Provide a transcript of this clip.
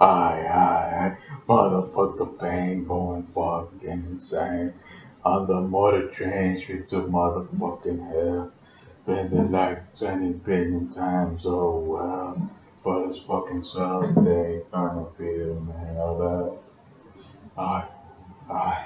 I, I, motherfuck the pain going fucking insane. I'm the motor train straight to motherfucking hell. Been the like 20 billion times, oh well. But it's fucking swell They trying to feel, man, all that. I, I.